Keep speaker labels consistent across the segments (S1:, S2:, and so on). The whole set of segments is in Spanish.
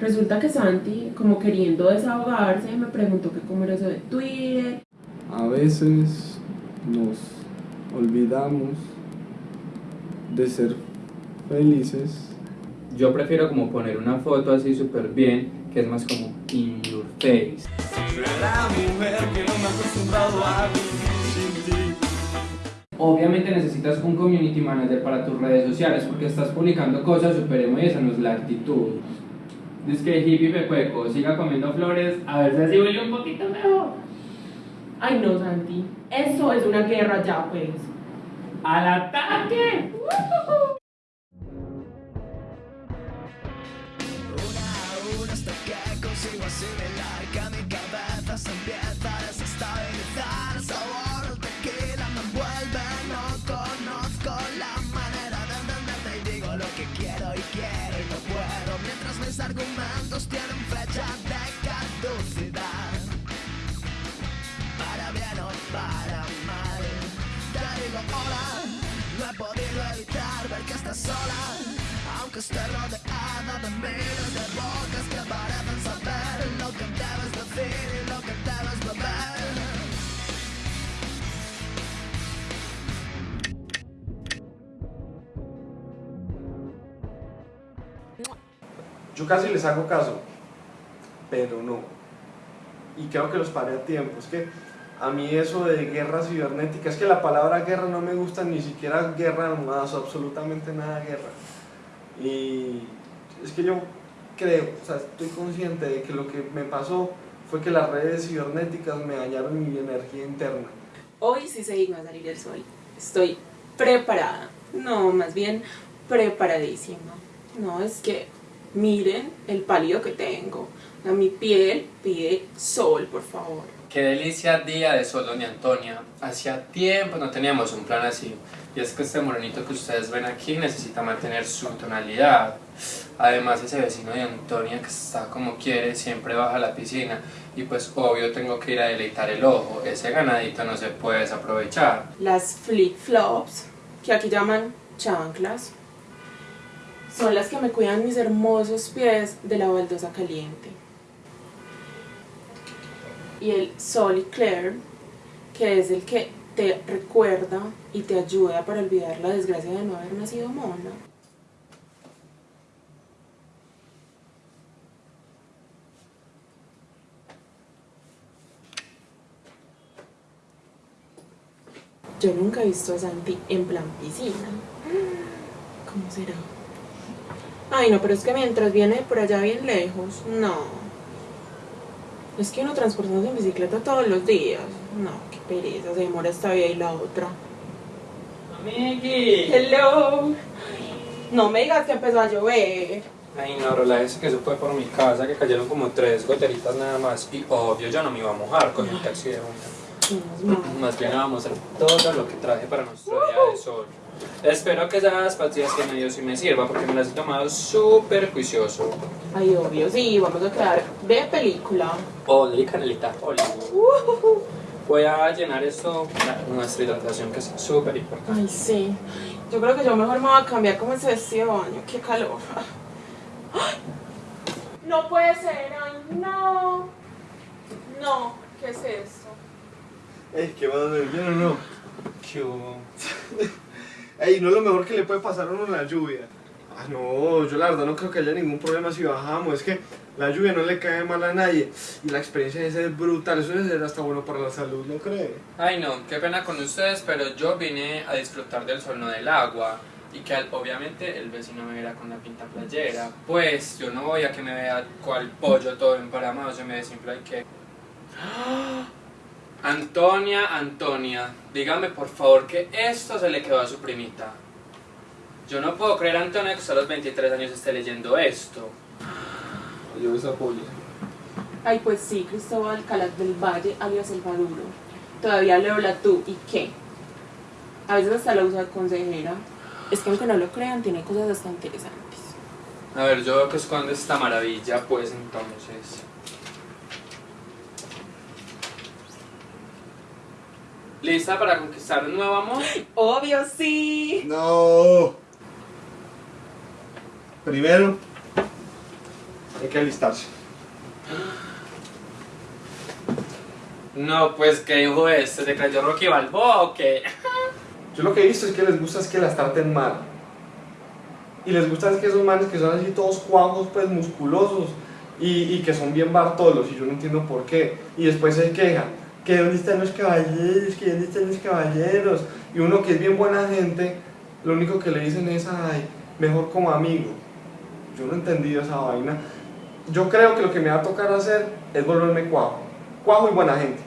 S1: Resulta que Santi, como queriendo desahogarse, me preguntó que cómo era eso de Twitter.
S2: A veces nos olvidamos de ser felices.
S3: Yo prefiero como poner una foto así súper bien, que es más como in your face. Obviamente necesitas un community manager para tus redes sociales porque estás publicando cosas súper emo y esa no es la actitud. Dice que hippie pecueco, siga comiendo flores, a ver si así huele un poquito mejor.
S1: Ay no, Santi, eso es una guerra ya, pues.
S3: ¡Al ataque!
S4: Una Para bien o para mal, te digo hola, no he podido evitar ver que estás sola. Aunque esté rodeada de miles de bocas que parecen saber lo que debes decir y lo que debes beber.
S5: Yo casi les hago caso, pero no. Y creo que los paré a tiempo. Es que a mí eso de guerra cibernética, es que la palabra guerra no me gusta ni siquiera guerra almohadas, absolutamente nada guerra. Y es que yo creo, o sea, estoy consciente de que lo que me pasó fue que las redes cibernéticas me dañaron mi energía interna.
S1: Hoy sí se digna salir el sol. Estoy preparada. No, más bien preparadísima. No, es que miren el pálido que tengo. A mi piel pide sol, por favor.
S3: Qué delicia día de sol, doña Antonia. Hacía tiempo no teníamos un plan así. Y es que este morenito que ustedes ven aquí necesita mantener su tonalidad. Además, ese vecino de Antonia que está como quiere siempre baja a la piscina. Y pues obvio tengo que ir a deleitar el ojo. Ese ganadito no se puede desaprovechar.
S1: Las flip-flops, que aquí llaman chanclas, son las que me cuidan mis hermosos pies de la baldosa caliente. Y el Solicare, que es el que te recuerda y te ayuda para olvidar la desgracia de no haber nacido mona. Yo nunca he visto a Santi en plan piscina. ¿Cómo será? Ay, no, pero es que mientras viene por allá bien lejos, no. Es que uno transportándose en bicicleta todos los días. No, qué pereza, se demora esta vía y la otra.
S3: Amigui.
S1: Hello. No me digas que empezó a llover.
S3: Ay no, relájese que eso fue por mi casa, que cayeron como tres goteritas nada más. Y obvio yo no me iba a mojar con el taxi de una. Más bien vamos a hacer todo lo que traje para nuestro día de sol. Espero que esas pastillas que me dio sí me sirva porque me las he tomado súper juicioso.
S1: Ay, obvio, sí, vamos a quedar de película.
S3: Oli, canelita, oli. Voy a llenar esto, la- nuestra hidratación que es súper importante.
S1: Ay, sí. Yo creo que yo mejor me voy a cambiar como ese vestido de baño. Qué calor. Ay, No puede ser, ay, no. No, ¿qué es esto?
S5: Ey, ¿qué va a hacer? ¿Bien o no?
S3: ¿Qué?
S5: Ey, no es lo mejor que le puede pasar a uno la lluvia. Ah, no, yo la verdad no creo que haya ningún problema si bajamos. Es que la lluvia no le cae mal a nadie. Y la experiencia debe ser brutal. Eso debe ser hasta bueno para la salud, ¿no cree?
S3: Ay no, qué pena con ustedes, pero yo vine a disfrutar del sol, no del agua. Y que obviamente el vecino me viera con la pinta playera. Pues yo no voy a que me vea cual pollo todo emparamado, se me desinfla y que... ¡Ah! Antonia, Antonia, dígame por favor que esto se le quedó a su primita. Yo no puedo creer, Antonia, que usted a los 23 años esté leyendo esto.
S5: Yo esa polla.
S1: Ay, pues sí, Cristóbal Calas del Valle, alias El Maduro. Todavía leo la tú, ¿y qué? A veces hasta la usa de consejera. Es que aunque no lo crean, tiene cosas bastante interesantes.
S3: A ver, yo veo que esconde esta maravilla, pues entonces... ¿Lista para conquistar un nuevo amor?
S1: Obvio, sí.
S5: No. Primero, hay que alistarse.
S3: No, pues, ¿qué dijo este? ¿Se creyó Rocky Balboa o qué?
S5: Yo lo que he visto es que les gusta es que las traten mal. Y les gusta es que esos manes que son así todos cuajos, pues musculosos y, y que son bien bartolos y yo no entiendo por qué. Y después se quejan, que dónde están los caballeros, que dónde están los caballeros. Y uno que es bien buena gente, lo único que le dicen es, ay, mejor como amigo. Yo no he entendido esa vaina. Yo creo que lo que me va a tocar hacer es volverme cuajo. Cuajo y buena gente.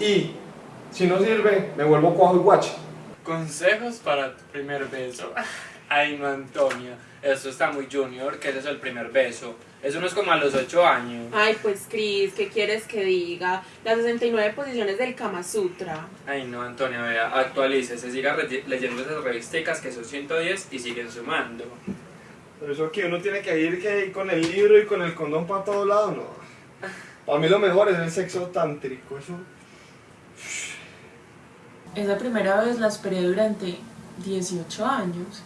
S5: Y si no sirve, me vuelvo cuajo y guache.
S3: Consejos para tu primer beso. Ay, no, Antonio. Eso está muy junior, que ese es el primer beso. Eso no es como a los 8 años.
S1: Ay, pues Cris, ¿qué quieres que diga? Las 69 posiciones del Kama Sutra.
S3: Ay, no, Antonio, vea, actualícese, siga leyendo esas revisticas que son 110 y siguen sumando.
S5: Pero eso que uno tiene que ir que con el libro y con el condón para todos lados, no. Para mí lo mejor es el sexo tántrico, eso.
S1: Esa primera vez la esperé durante 18 años.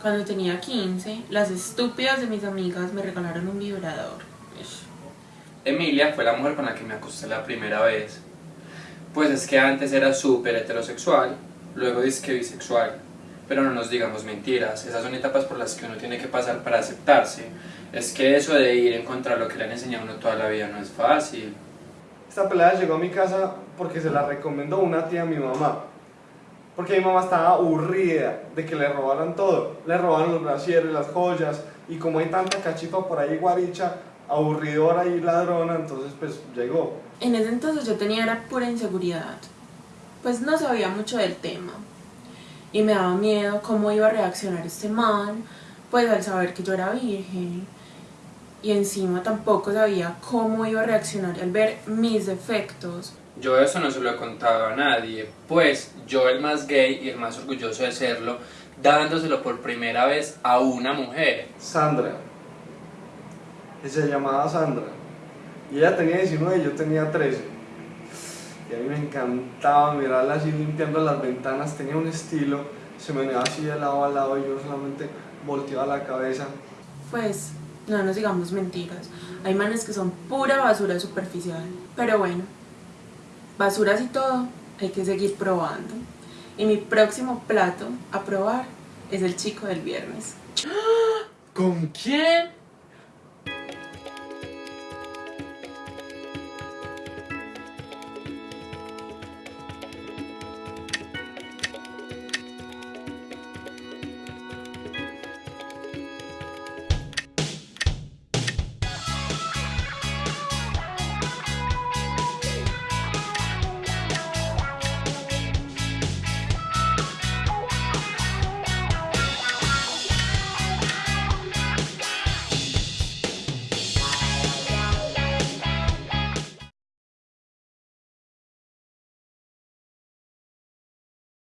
S1: Cuando tenía 15, las estúpidas de mis amigas me regalaron un vibrador. Ish.
S3: Emilia fue la mujer con la que me acosté la primera vez. Pues es que antes era súper heterosexual, luego que bisexual. Pero no nos digamos mentiras, esas son etapas por las que uno tiene que pasar para aceptarse. Es que eso de ir en contra de lo que le han enseñado a uno toda la vida no es fácil.
S5: Esta pelada llegó a mi casa porque se la recomendó una tía a mi mamá. Porque mi mamá estaba aburrida de que le robaran todo. Le robaron los brasieres, las joyas. Y como hay tanta cachifa por ahí, guaricha, aburridora y ladrona, entonces pues llegó.
S1: En ese entonces yo tenía era pura inseguridad. Pues no sabía mucho del tema. Y me daba miedo cómo iba a reaccionar este man, pues al saber que yo era virgen. Y encima tampoco sabía cómo iba a reaccionar al ver mis defectos.
S3: Yo eso no se lo he contado a nadie, pues yo el más gay y el más orgulloso de serlo, dándoselo por primera vez a una mujer.
S5: Sandra. Y se llamaba Sandra. Y ella tenía 19 y yo tenía 13. Y a mí me encantaba mirarla así limpiando las ventanas. Tenía un estilo. Se me venía así de lado a lado y yo solamente volteaba la cabeza.
S1: Pues no nos digamos mentiras. Hay manes que son pura basura superficial. Pero bueno, basuras y todo, hay que seguir probando. Y mi próximo plato a probar es el chico del viernes.
S3: ¿Con quién?